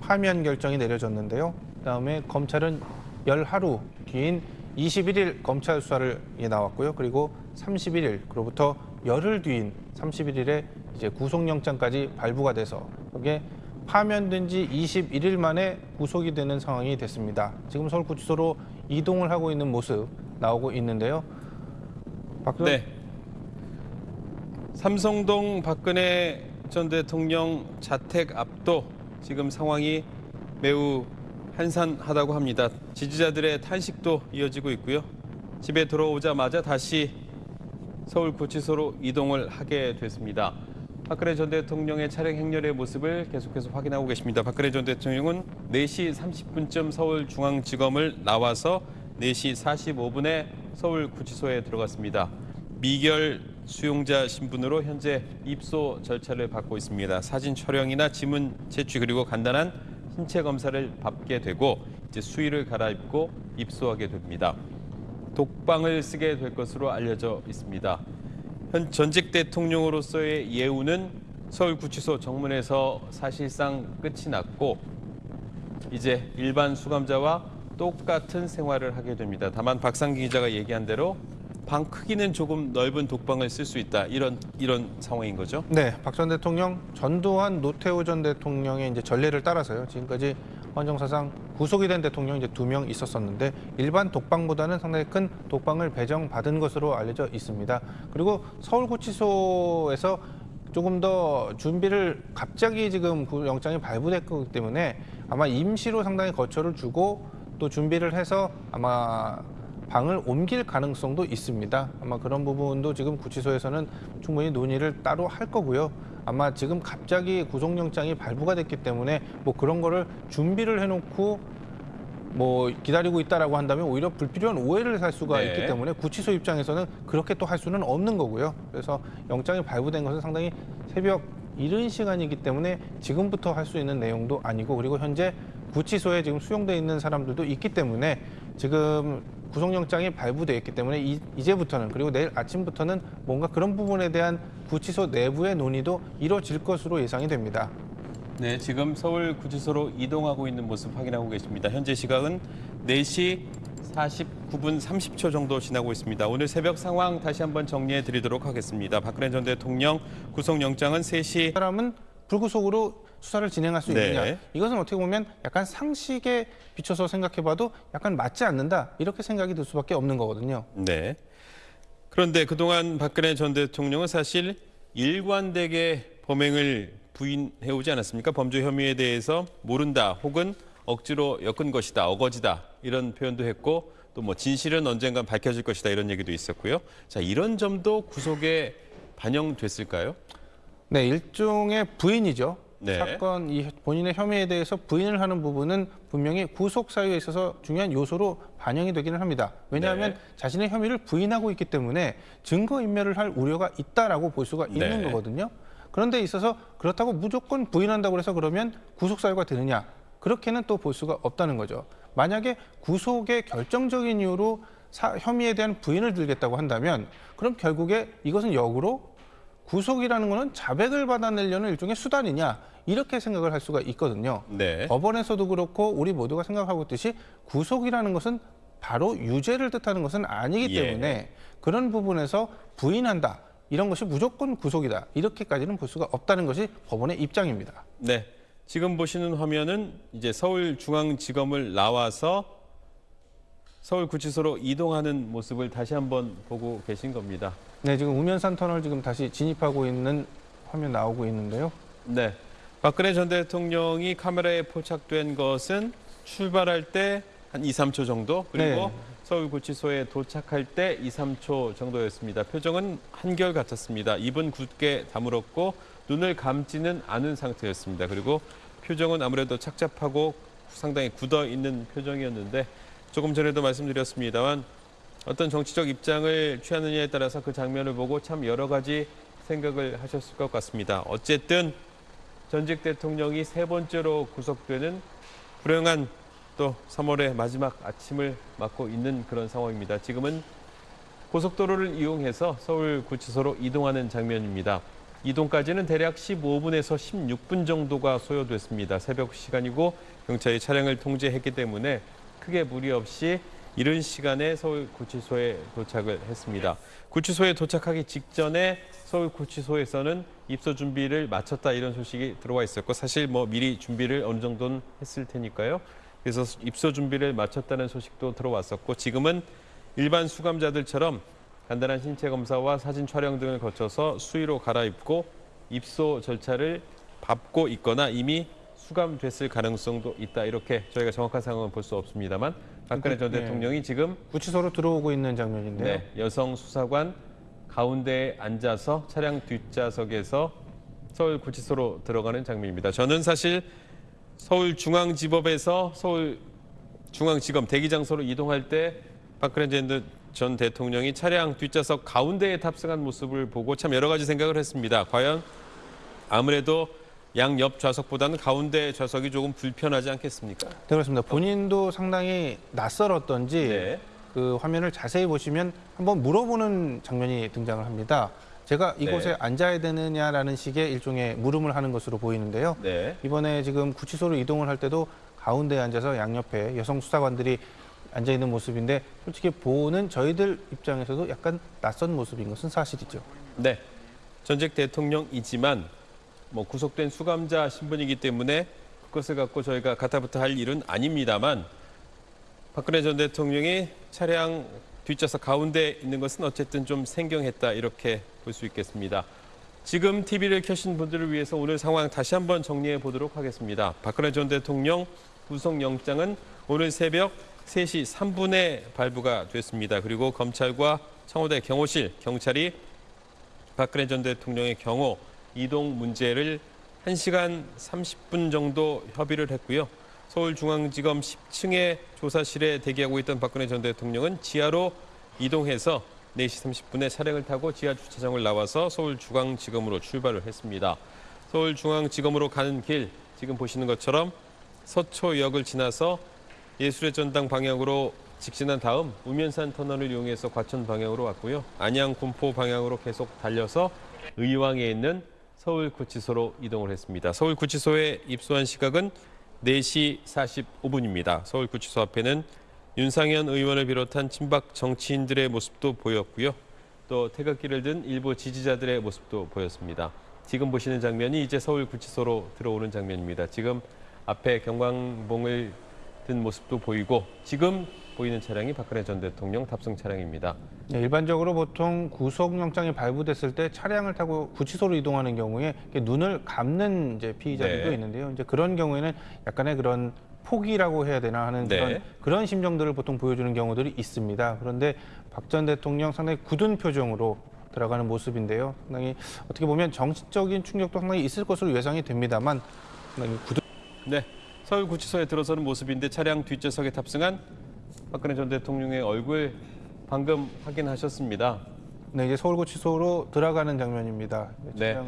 파면 결정이 내려졌는데요. 그다음에 검찰은 열 하루 뒤인 21일 검찰 수사를 예, 나왔고요. 그리고 31일 그로부터 열흘 뒤인 31일에 이제 구속영장까지 발부가 돼서 이게 파면된 지 21일 만에 구속이 되는 상황이 됐습니다. 지금 서울구치소로 이동을 하고 있는 모습 나오고 있는데요. 박 전- 네. 삼성동 박근혜 전 대통령 자택 앞도 지금 상황이 매우 한산하다고 합니다. 지지자들의 탄식도 이어지고 있고요. 집에 들어오자마자 다시 서울 구치소로 이동을 하게 됐습니다. 박근혜 전 대통령의 차량 행렬의 모습을 계속해서 확인하고 계십니다. 박근혜 전 대통령은 4시 30분쯤 서울중앙지검을 나와서 4시 45분에 서울 구치소에 들어갔습니다. 미결 수용자 신분으로 현재 입소 절차를 받고 있습니다. 사진 촬영이나 지문 채취 그리고 간단한 신체 검사를 받게 되고 이제 수의를 갈아입고 입소하게 됩니다. 독방을 쓰게 될 것으로 알려져 있습니다. 현 전직 대통령으로서의 예우는 서울구치소 정문에서 사실상 끝이 났고 이제 일반 수감자와 똑같은 생활을 하게 됩니다. 다만 박상기 기자가 얘기한 대로 방 크기는 조금 넓은 독방을 쓸 수 있다 이런 이런 상황인 거죠. 네, 박 전 대통령 전두환 노태우 전 대통령의 이제 전례를 따라서요. 지금까지 헌정사상 구속이 된 대통령 이제 두 명 있었었는데 일반 독방보다는 상당히 큰 독방을 배정받은 것으로 알려져 있습니다. 그리고 서울구치소에서 조금 더 준비를 갑자기 지금 구- 영장이 발부됐기 때문에 아마 임시로 상당히 거처를 주고 또 준비를 해서 아마 방을 옮길 가능성도 있습니다. 아마 그런 부분도 지금 구치소에서는 충분히 논의를 따로 할 거고요. 아마 지금 갑자기 구속영장이 발부가 됐기 때문에 뭐 그런 거를 준비를 해놓고 뭐 기다리고 있다라고 한다면 오히려 불필요한 오해를 살 수가 네. 있기 때문에 구치소 입장에서는 그렇게 또 할 수는 없는 거고요. 그래서 영장이 발부된 것은 상당히 새벽 이른 시간이기 때문에 지금부터 할 수 있는 내용도 아니고 그리고 현재 구치소에 지금 수용돼 있는 사람들도 있기 때문에 지금 구속영장이 발부돼 있기 때문에 이, 이제부터는 그리고 내일 아침부터는 뭔가 그런 부분에 대한 구치소 내부의 논의도 이루어질 것으로 예상이 됩니다. 네, 지금 서울 구치소로 이동하고 있는 모습 확인하고 계십니다. 현재 시각은 4시 49분 30초 정도 지나고 있습니다. 오늘 새벽 상황 다시 한번 정리해 드리도록 하겠습니다. 박근혜 전 대통령 구속영장은 3시 사람은 불구속으로 수사를 진행할 수 네. 있느냐 이것은 어떻게 보면 약간 상식에 비춰서 생각해봐도 약간 맞지 않는다 이렇게 생각이 들 수밖에 없는 거거든요. 네. 그런데 그동안 박근혜 전 대통령은 사실 일관되게 범행을 부인해 오지 않았습니까? 범죄 혐의에 대해서 모른다 혹은 억지로 엮은 것이다, 어거지다 이런 표현도 했고 또 뭐 진실은 언젠간 밝혀질 것이다 이런 얘기도 있었고요. 자 이런 점도 구속에 반영됐을까요? 네, 일종의 부인이죠. 네. 사건 이 본인의 혐의에 대해서 부인을 하는 부분은 분명히 구속 사유에 있어서 중요한 요소로 반영이 되기는 합니다. 왜냐하면 네. 자신의 혐의를 부인하고 있기 때문에 증거 인멸을 할 우려가 있다라고 볼 수가 있는 네. 거거든요. 그런데 있어서 그렇다고 무조건 부인한다고 해서 그러면 구속 사유가 되느냐? 그렇게는 또 볼 수가 없다는 거죠. 만약에 구속의 결정적인 이유로 사- 혐의에 대한 부인을 들겠다고 한다면 그럼 결국에 이것은 역으로 구속이라는 것은 자백을 받아내려는 일종의 수단이냐 이렇게 생각을 할 수가 있거든요. 네. 법원에서도 그렇고 우리 모두가 생각하고 있듯이 구속이라는 것은 바로 유죄를 뜻하는 것은 아니기 예. 때문에 그런 부분에서 부인한다 이런 것이 무조건 구속이다 이렇게까지는 볼 수가 없다는 것이 법원의 입장입니다. 네. 지금 보시는 화면은 이제 서울중앙지검을 나와서 서울구치소로 이동하는 모습을 다시 한번 보고 계신 겁니다. 네, 지금 우면산 터널 지금 다시 진입하고 있는 화면 나오고 있는데요. 네. 박근혜 전 대통령이 카메라에 포착된 것은 출발할 때 한 2, 3초 정도 그리고 네. 서울구치소에 도착할 때 2, 3초 정도였습니다. 표정은 한결 같았습니다. 입은 굳게 다물었고 눈을 감지는 않은 상태였습니다. 그리고 표정은 아무래도 착잡하고 상당히 굳어 있는 표정이었는데 조금 전에도 말씀드렸습니다만 어떤 정치적 입장을 취하느냐에 따라서 그 장면을 보고 참 여러 가지 생각을 하셨을 것 같습니다. 어쨌든 전직 대통령이 세 번째로 구속되는 불행한 또 3월의 마지막 아침을 맞고 있는 그런 상황입니다. 지금은 고속도로를 이용해서 서울 구치소로 이동하는 장면입니다. 이동까지는 대략 15분에서 16분 정도가 소요됐습니다. 새벽 시간이고 경찰이 차량을 통제했기 때문에 크게 무리 없이 이른 시간에 서울 구치소에 도착을 했습니다. 구치소에 도착하기 직전에 서울 구치소에서는 입소 준비를 마쳤다 이런 소식이 들어와 있었고 사실 뭐 미리 준비를 어느 정도는 했을 테니까요. 그래서 입소 준비를 마쳤다는 소식도 들어왔었고 지금은 일반 수감자들처럼 간단한 신체 검사와 사진 촬영 등을 거쳐서 수의로 갈아입고 입소 절차를 밟고 있거나 이미 수감됐을 가능성도 있다. 이렇게 저희가 정확한 상황은 볼 수 없습니다만 박근혜 전 네. 대통령이 지금 구치소로 들어오고 있는 장면인데요. 네, 여성 수사관 가운데에 앉아서 차량 뒷좌석에서 서울 구치소로 들어가는 장면입니다. 저는 사실 서울중앙지법에서 서울중앙지검 대기장소로 이동할 때 박근혜 전- 전 대통령이 차량 뒷좌석 가운데에 탑승한 모습을 보고 참 여러 가지 생각을 했습니다. 과연 아무래도 양옆 좌석보다는 가운데 좌석이 조금 불편하지 않겠습니까? 네, 그렇습니다. 본인도 상당히 낯설었던지 네. 그 화면을 자세히 보시면 한번 물어보는 장면이 등장을 합니다. 제가 이곳에 네. 앉아야 되느냐라는 식의 일종의 물음을 하는 것으로 보이는데요. 네. 이번에 지금 구치소로 이동을 할 때도 가운데에 앉아서 양옆에 여성 수사관들이 앉아 있는 모습인데 솔직히 보는 저희들 입장에서도 약간 낯선 모습인 것은 사실이죠. 네. 전직 대통령이지만 뭐 구속된 수감자 신분이기 때문에 그것을 갖고 저희가 가타부터 할 일은 아닙니다만 박근혜 전 대통령이 차량 뒷좌석 가운데 있는 것은 어쨌든 좀 생경했다 이렇게 볼 수 있겠습니다. 지금 TV를 켜신 분들을 위해서 오늘 상황 다시 한번 정리해 보도록 하겠습니다. 박근혜 전 대통령 구속영장은 오늘 새벽 3시 3분에 발부가 됐습니다. 그리고 검찰과 청와대 경호실, 경찰이 박근혜 전 대통령의 경호 이동 문제를 1시간 30분 정도 협의를 했고요. 서울중앙지검 10층의 조사실에 대기하고 있던 박근혜 전 대통령은 지하로 이동해서 4시 30분에 차량을 타고 지하 주차장을 나와서 서울중앙지검으로 출발을 했습니다. 서울중앙지검으로 가는 길 지금 보시는 것처럼 서초역을 지나서 예술의 전당 방향으로 직진한 다음 우면산 터널을 이용해서 과천 방향으로 왔고요. 안양 군포 방향으로 계속 달려서 의왕에 있는 서울구치소로 이동을 했습니다. 서울구치소에 입소한 시각은 4시 45분입니다. 서울구치소 앞에는 윤상현 의원을 비롯한 친박 정치인들의 모습도 보였고요. 또 태극기를 든 일부 지지자들의 모습도 보였습니다. 지금 보시는 장면이 이제 서울구치소로 들어오는 장면입니다. 지금 앞에 경광봉을 든 모습도 보이고 지금 보이는 차량이 박근혜 전 대통령 탑승 차량입니다. 네, 일반적으로 보통 구속영장이 발부됐을 때 차량을 타고 구치소로 이동하는 경우에 눈을 감는 이제 피의자들도 네. 있는데요. 이제 그런 경우에는 약간의 그런 포기라고 해야 되나 하는 네. 그런 그런 심정들을 보통 보여주는 경우들이 있습니다. 그런데 박 전 대통령 상당히 굳은 표정으로 들어가는 모습인데요. 상당히 어떻게 보면 정치적인 충격도 상당히 있을 것으로 예상이 됩니다만 상당히 굳은 네, 서울 구치소에 들어서는 모습인데 차량 뒷좌석에 탑승한 박근혜 전 대통령의 얼굴 방금 확인하셨습니다. 네, 이제 서울구치소로 들어가는 장면입니다. 네.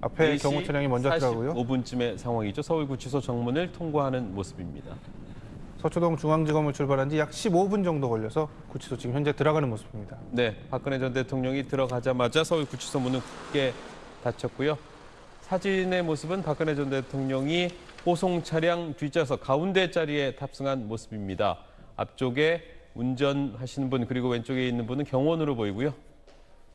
앞에 경호 차량이 먼저 들어가고요. 5분쯤의 상황이죠. 서울구치소 정문을 통과하는 모습입니다. 서초동 중앙지검을 출발한 지 약 15분 정도 걸려서 구치소 지금 현재 들어가는 모습입니다. 네, 박근혜 전 대통령이 들어가자마자 서울구치소 문은 굳게 닫혔고요. 사진의 모습은 박근혜 전 대통령이 호송 차량 뒷좌석 가운데 자리에 탑승한 모습입니다. 앞쪽에 운전하시는 분 그리고 왼쪽에 있는 분은 경호원으로 보이고요.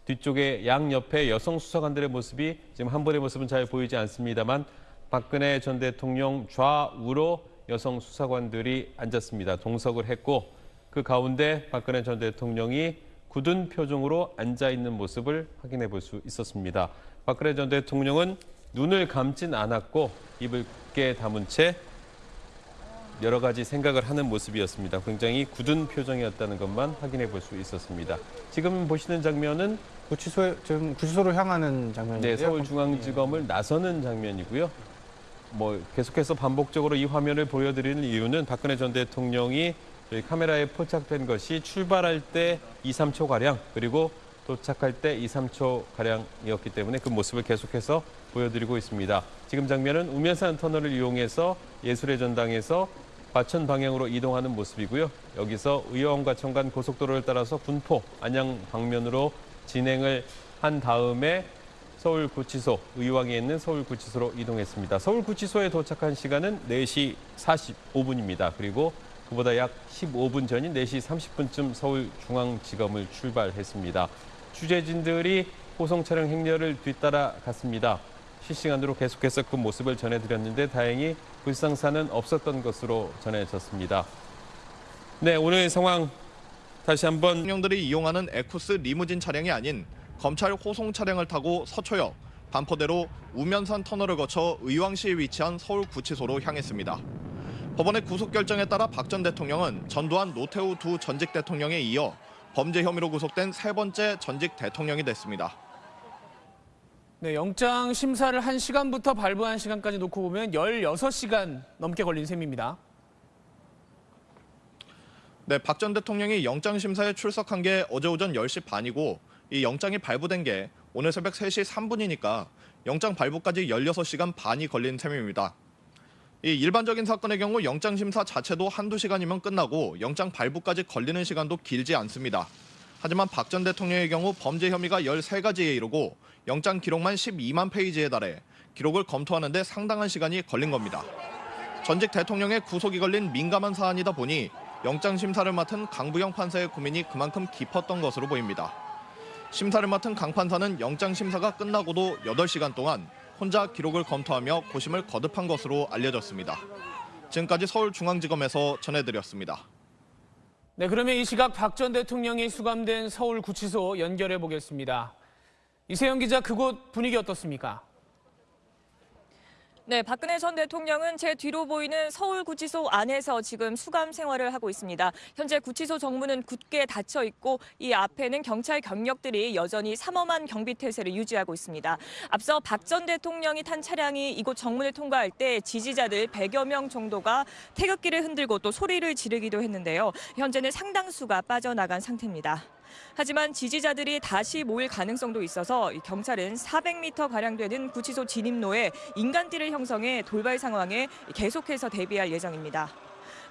뒤쪽에 양 옆에 여성 수사관들의 모습이 지금 한 분의 모습은 잘 보이지 않습니다만 박근혜 전 대통령 좌우로 여성 수사관들이 앉았습니다. 동석을 했고 그 가운데 박근혜 전 대통령이 굳은 표정으로 앉아 있는 모습을 확인해 볼 수 있었습니다. 박근혜 전 대통령은 눈을 감진 않았고 입을 굳게 다문 채 여러 가지 생각을 하는 모습이었습니다. 굉장히 굳은 표정이었다는 것만 확인해 볼 수 있었습니다. 지금 보시는 장면은 구치소에 지금 구치소로 향하는 장면인데요. 네, 서울중앙지검을 나서는 장면이고요. 뭐 계속해서 반복적으로 이 화면을 보여드리는 이유는 박근혜 전 대통령이 저희 카메라에 포착된 것이 출발할 때 2, 3초 가량 그리고 도착할 때 2, 3초 가량이었기 때문에 그 모습을 계속해서 보여드리고 있습니다. 지금 장면은 우면산 터널을 이용해서 예술의 전당에서 과천 방향으로 이동하는 모습이고요. 여기서 의왕과 청간 고속도로를 따라서 군포, 안양 방면으로 진행을 한 다음에 서울구치소, 의왕에 있는 서울구치소로 이동했습니다. 서울구치소에 도착한 시간은 4시 45분입니다. 그리고 그보다 약 15분 전인 4시 30분쯤 서울중앙지검을 출발했습니다. 취재진들이 호송 차량 행렬을 뒤따라 갔습니다. 실시간으로 계속해서 그 모습을 전해드렸는데 다행히 불상사는 없었던 것으로 전해졌습니다. 네, 오늘 상황 다시 한번 대통령들이 이용하는 에쿠스 리무진 차량이 아닌 검찰 호송 차량을 타고 서초역, 반포대로 우면산 터널을 거쳐 의왕시에 위치한 서울구치소로 향했습니다. 법원의 구속 결정에 따라 박 전 대통령은 전두환 노태우 두 전직 대통령에 이어 범죄 혐의로 구속된 세 번째 전직 대통령이 됐습니다. 네, 영장 심사를 한 시간부터 발부한 시간까지 놓고 보면 16시간 넘게 걸린 셈입니다. 네, 박 전 대통령이 영장 심사에 출석한 게 어제 오전 10시 반이고 이 영장이 발부된 게 오늘 새벽 3시 3분이니까 영장 발부까지 16시간 반이 걸린 셈입니다. 이 일반적인 사건의 경우 영장 심사 자체도 한두 시간이면 끝나고 영장 발부까지 걸리는 시간도 길지 않습니다. 하지만 박 전 대통령의 경우 범죄 혐의가 13가지에 이르고 영장 기록만 12만 페이지에 달해 기록을 검토하는데 상당한 시간이 걸린 겁니다. 전직 대통령의 구속이 걸린 민감한 사안이다 보니 영장 심사를 맡은 강부영 판사의 고민이 그만큼 깊었던 것으로 보입니다. 심사를 맡은 강 판사는 영장 심사가 끝나고도 8시간 동안 혼자 기록을 검토하며 고심을 거듭한 것으로 알려졌습니다. 지금까지 서울중앙지검에서 전해드렸습니다. 네, 그러면 이 시각 박 전 대통령이 수감된 서울구치소 연결해 보겠습니다. 이세영 기자, 그곳 분위기 어떻습니까? 네, 박근혜 전 대통령은 제 뒤로 보이는 서울구치소 안에서 지금 수감 생활을 하고 있습니다. 현재 구치소 정문은 굳게 닫혀 있고 이 앞에는 경찰 경력들이 여전히 삼엄한 경비 태세를 유지하고 있습니다. 앞서 박 전 대통령이 탄 차량이 이곳 정문을 통과할 때 지지자들 100여 명 정도가 태극기를 흔들고 또 소리를 지르기도 했는데요. 현재는 상당수가 빠져나간 상태입니다. 하지만 지지자들이 다시 모일 가능성도 있어서 이 경찰은 400m 가량 되는 구치소 진입로에 인간띠를 형성해 돌발 상황에 계속해서 대비할 예정입니다.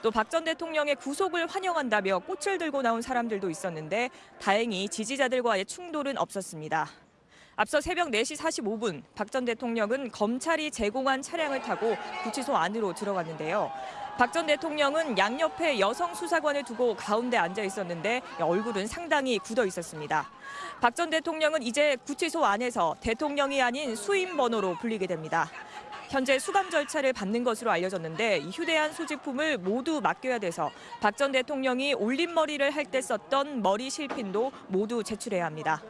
또 박 전 대통령의 구속을 환영한다며 꽃을 들고 나온 사람들도 있었는데 다행히 지지자들과의 충돌은 없었습니다. 앞서 새벽 4시 45분 박 전 대통령은 검찰이 제공한 차량을 타고 구치소 안으로 들어갔는데요. 박 전 대통령은 양옆에 여성 수사관을 두고 가운데 앉아 있었는데 얼굴은 상당히 굳어 있었습니다. 박 전 대통령은 이제 구치소 안에서 대통령이 아닌 수임 번호로 불리게 됩니다. 현재 수감 절차를 받는 것으로 알려졌는데 이 휴대한 소지품을 모두 맡겨야 돼서 박 전 대통령이 올림머리를 할 때 썼던 머리 실핀도 모두 제출해야 합니다.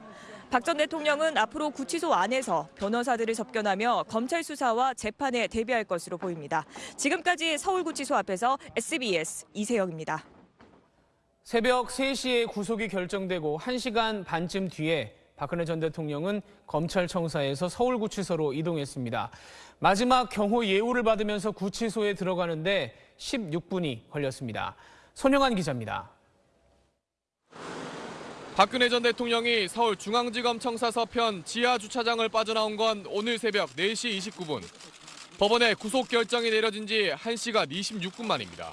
박 전 대통령은 앞으로 구치소 안에서 변호사들을 접견하며 검찰 수사와 재판에 대비할 것으로 보입니다. 지금까지 서울구치소 앞에서 SBS 이세영입니다. 새벽 3시에 구속이 결정되고 1시간 반쯤 뒤에 박근혜 전 대통령은 검찰청사에서 서울구치소로 이동했습니다. 마지막 경호 예우를 받으면서 구치소에 들어가는데 16분이 걸렸습니다. 손영환 기자입니다. 박근혜 전 대통령이 서울중앙지검 청 사 서편 지하 주차장을 빠져나온 건 오늘 새벽 4시 29분. 법원의 구속 결정이 내려진 지 1시간 26분 만입니다.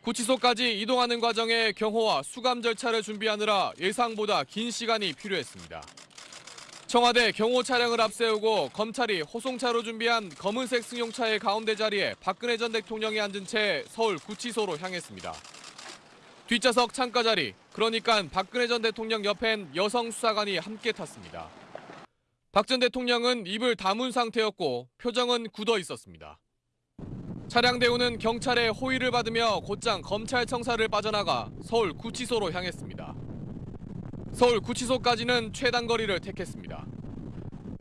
구치소까지 이동하는 과정에 경호와 수감 절차를 준비하느라 예상보다 긴 시간이 필요했습니다. 청와대 경호 차량을 앞세우고 검찰이 호송차로 준비한 검은색 승용차의 가운데 자리에 박근혜 전 대통령이 앉은 채 서울 구치소로 향했습니다. 뒷좌석 창가 자리, 그러니까 박근혜 전 대통령 옆엔 여성 수사관이 함께 탔습니다. 박 전 대통령은 입을 다문 상태였고 표정은 굳어 있었습니다. 차량 대우는 경찰의 호의를 받으며 곧장 검찰청사를 빠져나가 서울 구치소로 향했습니다. 서울 구치소까지는 최단 거리를 택했습니다.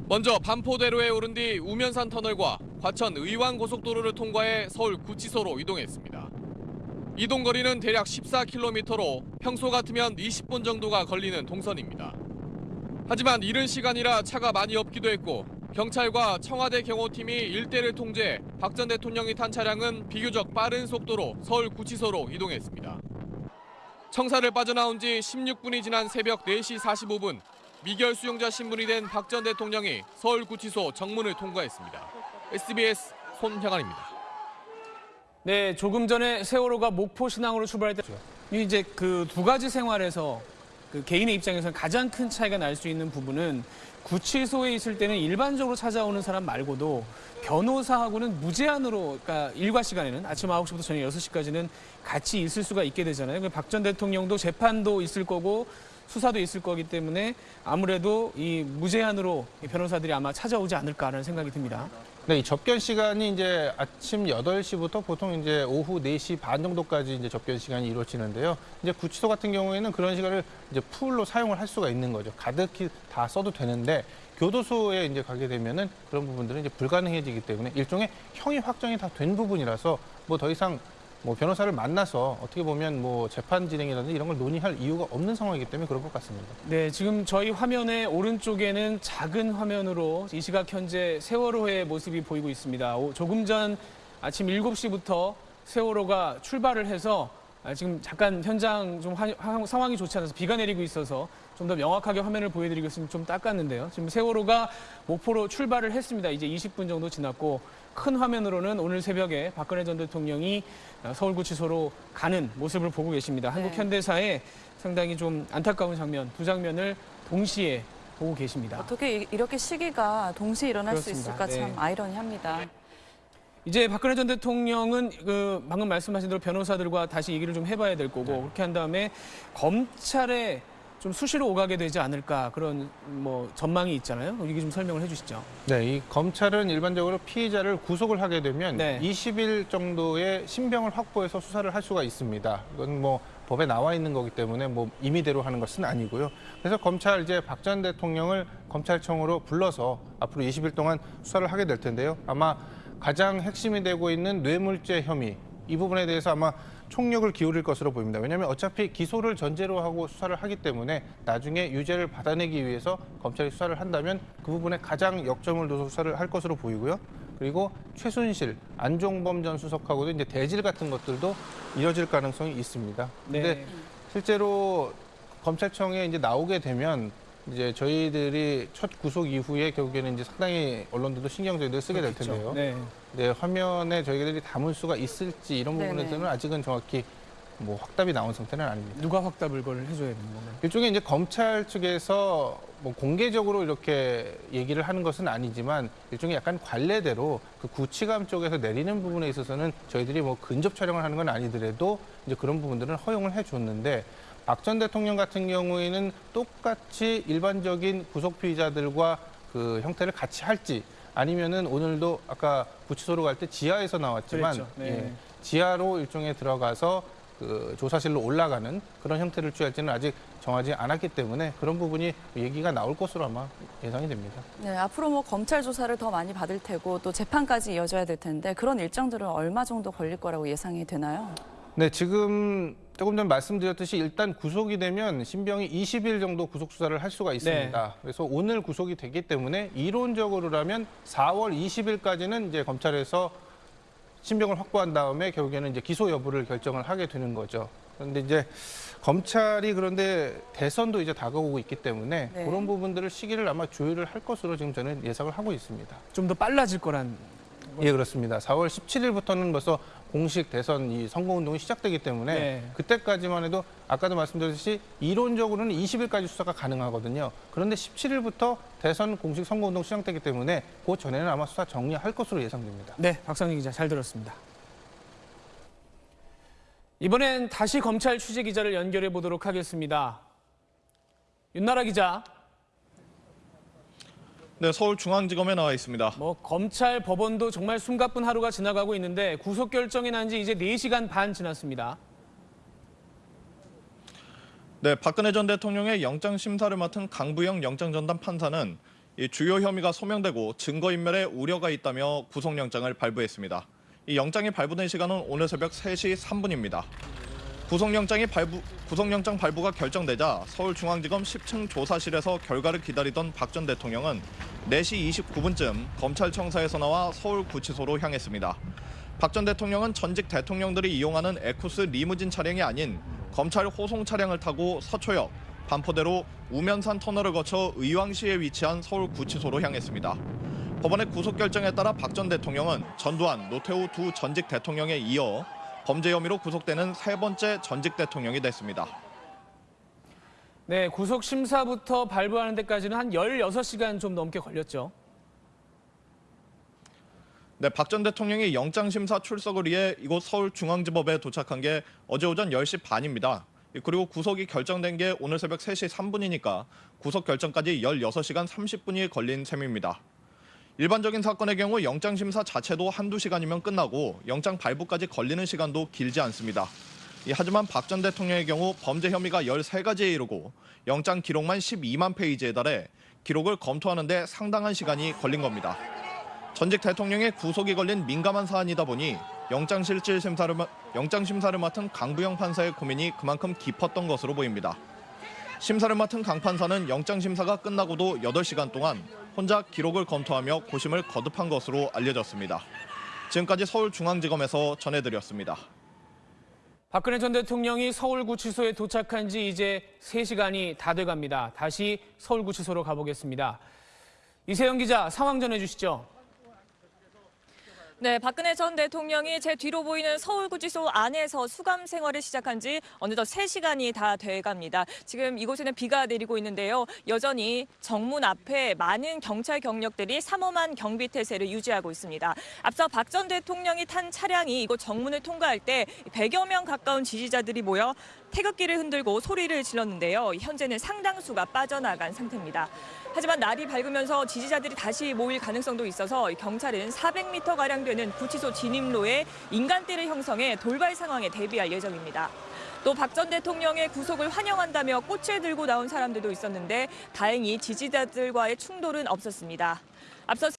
먼저 반포대로에 오른 뒤 우면산 터널과 과천 의왕 고속도로를 통과해 서울 구치소로 이동했습니다. 이동 거리는 대략 14km로 평소 같으면 20분 정도가 걸리는 동선입니다. 하지만 이른 시간이라 차가 많이 없기도 했고 경찰과 청와대 경호팀이 일대를 통제 박 전 대통령이 탄 차량은 비교적 빠른 속도로 서울 구치소로 이동했습니다. 청사를 빠져나온 지 16분이 지난 새벽 4시 45분 미결 수용자 신분이 된 박 전 대통령이 서울 구치소 정문을 통과했습니다. SBS 손형환입니다. 네, 조금 전에 세월호가 목포 신항으로 출발할 때 이제 그 두 가지 생활에서 그 개인의 입장에서는 가장 큰 차이가 날 수 있는 부분은 구치소에 있을 때는 일반적으로 찾아오는 사람 말고도 변호사하고는 무제한으로 그러니까 일과 시간에는 아침 9시부터 저녁 6시까지는 같이 있을 수가 있게 되잖아요. 박 전 대통령도 재판도 있을 거고 수사도 있을 거기 때문에 아무래도 이 무제한으로 이 변호사들이 아마 찾아오지 않을까라는 생각이 듭니다. 네, 이 접견 시간이 이제 아침 8시부터 보통 이제 오후 4시 반 정도까지 이제 접견 시간이 이루어지는데요. 이제 구치소 같은 경우에는 그런 시간을 이제 풀로 사용을 할 수가 있는 거죠. 가득히 다 써도 되는데 교도소에 이제 가게 되면은 그런 부분들은 이제 불가능해지기 때문에 일종의 형이 확정이 다 된 부분이라서 뭐 더 이상 뭐 변호사를 만나서 어떻게 보면 뭐 재판 진행이라든지 이런 걸 논의할 이유가 없는 상황이기 때문에 그런 것 같습니다. 네, 지금 저희 화면의 오른쪽에는 작은 화면으로 이 시각 현재 세월호의 모습이 보이고 있습니다. 오, 조금 전 아침 7시부터 세월호가 출발을 해서 아, 지금 잠깐 현장 좀 상황이 좋지 않아서 비가 내리고 있어서 좀 더 명확하게 화면을 보여드리겠으면 좀 닦았는데요. 지금 세월호가 목포로 출발을 했습니다. 이제 20분 정도 지났고 큰 화면으로는 오늘 새벽에 박근혜 전 대통령이 아, 서울구치소로 가는 모습을 보고 계십니다. 한국 현대사에 상당히 좀 안타까운 장면, 두 장면을 동시에 보고 계십니다. 어떻게 이- 이렇게 시기가 동시에 일어날 수 그렇습니다. 있을까 참 네. 아이러니합니다. 이제 박근혜 전 대통령은 그 방금 말씀하신 대로 변호사들과 다시 얘기를 좀 해봐야 될 거고 네. 그렇게 한 다음에 검찰에 좀 수시로 오가게 되지 않을까 그런 뭐 전망이 있잖아요. 이게 좀 설명을 해주시죠. 네, 이 검찰은 일반적으로 피의자를 구속을 하게 되면 네. 20일 정도의 신병을 확보해서 수사를 할 수가 있습니다. 이건 뭐 법에 나와 있는 거기 때문에 뭐 임의대로 하는 것은 아니고요. 그래서 검찰 이제 박 전 대통령을 검찰청으로 불러서 앞으로 20일 동안 수사를 하게 될 텐데요. 아마 가장 핵심이 되고 있는 뇌물죄 혐의 이 부분에 대해서 아마 총력을 기울일 것으로 보입니다. 왜냐하면 어차피 기소를 전제로 하고 수사를 하기 때문에 나중에 유죄를 받아내기 위해서 검찰이 수사를 한다면 그 부분에 가장 역점을 둬서 수사를 할 것으로 보이고요. 그리고 최순실, 안종범 전 수석하고도 이제 대질 같은 것들도 이뤄질 가능성이 있습니다. 근데 네. 실제로 검찰청에 이제 나오게 되면 이제 저희들이 첫 구속 이후에 결국에는 이제 상당히 언론들도 신경전을 쓰게 될 텐데요. 네. 네, 화면에 저희들이 담을 수가 있을지 이런 네네. 부분에 대해서는 아직은 정확히 뭐 확답이 나온 상태는 아닙니다. 누가 확답을 그걸 해줘야 되는 건가요? 일종의 이제 검찰 측에서 뭐 공개적으로 이렇게 얘기를 하는 것은 아니지만 일종의 약간 관례대로 그 구치감 쪽에서 내리는 부분에 있어서는 저희들이 뭐 근접 촬영을 하는 건 아니더라도 이제 그런 부분들은 허용을 해줬는데 박 전 대통령 같은 경우에는 똑같이 일반적인 구속 피의자들과 그 형태를 같이 할지 아니면은 오늘도 아까 구치소로 갈 때 지하에서 나왔지만. 네. 예, 지하로 일종에 들어가서 그 조사실로 올라가는 그런 형태를 취할지는 아직 정하지 않았기 때문에 그런 부분이 얘기가 나올 것으로 아마 예상이 됩니다. 네, 앞으로 뭐 검찰 조사를 더 많이 받을 테고 또 재판까지 이어져야 될 텐데 그런 일정들은 얼마 정도 걸릴 거라고 예상이 되나요? 네, 지금 조금 전 말씀드렸듯이 일단 구속이 되면 신병이 20일 정도 구속 수사를 할 수가 있습니다. 그래서 오늘 구속이 되기 때문에 이론적으로라면 4월 20일까지는 이제 검찰에서 신병을 확보한 다음에 결국에는 이제 기소 여부를 결정을 하게 되는 거죠. 그런데 이제 검찰이 그런데 대선도 이제 다가오고 있기 때문에 네. 그런 부분들을 시기를 아마 조율을 할 것으로 지금 저는 예상을 하고 있습니다. 좀 더 빨라질 거란 예, 그렇습니다. 4월 17일부터는 벌써 공식 대선 이 선거 운동이 시작되기 때문에 네. 그때까지만 해도 아까도 말씀드렸듯이 이론적으로는 20일까지 수사가 가능하거든요. 그런데 17일부터 대선 공식 선거 운동 시작되기 때문에 그 전에는 아마 수사 정리할 것으로 예상됩니다. 네, 박상희 기자 잘 들었습니다. 이번엔 다시 검찰 취재 기자를 연결해 보도록 하겠습니다. 윤나라 기자, 네, 서울중앙지검에 나와 있습니다. 뭐 검찰 법원도 정말 숨가쁜 하루가 지나가고 있는데 구속 결정이 난 지 이제 4시간 반 지났습니다. 네, 박근혜 전 대통령의 영장 심사를 맡은 강부영 영장 전담 판사는 이 주요 혐의가 소명되고 증거 인멸에 우려가 있다며 구속영장을 발부했습니다. 이 영장이 발부된 시간은 오늘 새벽 3시 3분입니다. 구속영장이 발부, 구속영장 발부가 결정되자 서울중앙지검 10층 조사실에서 결과를 기다리던 박 전 대통령은 4시 29분쯤 검찰청사에서 나와 서울구치소로 향했습니다. 박 전 대통령은 전직 대통령들이 이용하는 에쿠스 리무진 차량이 아닌 검찰 호송 차량을 타고 서초역, 반포대로 우면산 터널을 거쳐 의왕시에 위치한 서울구치소로 향했습니다. 법원의 구속 결정에 따라 박 전 대통령은 전두환, 노태우 두 전직 대통령에 이어 범죄 혐의로 구속되는 세 번째 전직 대통령이 됐습니다. 네, 구속 심사부터 발부하는 데까지는 한 16시간 좀 넘게 걸렸죠. 네, 박 전 대통령이 영장 심사 출석을 위해 이곳 서울중앙지법에 도착한 게 어제 오전 10시 반입니다. 그리고 구속이 결정된 게 오늘 새벽 3시 3분이니까 구속 결정까지 16시간 30분이 걸린 셈입니다. 일반적인 사건의 경우 영장 심사 자체도 한두 시간이면 끝나고 영장 발부까지 걸리는 시간도 길지 않습니다. 이, 하지만 박 전 대통령의 경우 범죄 혐의가 13가지에 이르고 영장 기록만 12만 페이지에 달해 기록을 검토하는 데 상당한 시간이 걸린 겁니다. 전직 대통령의 구속이 걸린 민감한 사안이다 보니 영장실질 심사를, 마- 영장 심사를 맡은 강부영 판사의 고민이 그만큼 깊었던 것으로 보입니다. 심사를 맡은 강 판사는 영장 심사가 끝나고도 8시간 동안 혼자 기록을 검토하며 고심을 거듭한 것으로 알려졌습니다. 지금까지 서울중앙지검에서 전해드렸습니다. 박근혜 전 대통령이 서울구치소에 도착한 지 이제 3시간이 다 돼갑니다. 다시 서울구치소로 가보겠습니다. 이세영 기자 상황 전해주시죠. 네, 박근혜 전 대통령이 제 뒤로 보이는 서울구치소 안에서 수감 생활을 시작한 지 어느덧 3시간이 다 돼갑니다. 지금 이곳에는 비가 내리고 있는데요. 여전히 정문 앞에 많은 경찰 경력들이 삼엄한 경비 태세를 유지하고 있습니다. 앞서 박 전 대통령이 탄 차량이 이곳 정문을 통과할 때 100여 명 가까운 지지자들이 모여 태극기를 흔들고 소리를 질렀는데요. 현재는 상당수가 빠져나간 상태입니다. 하지만 날이 밝으면서 지지자들이 다시 모일 가능성도 있어서 경찰은 400m가량 되는 구치소 진입로에 인간대를 형성해 돌발 상황에 대비할 예정입니다. 또 박 전 대통령의 구속을 환영한다며 꽃을 들고 나온 사람들도 있었는데 다행히 지지자들과의 충돌은 없었습니다. 앞서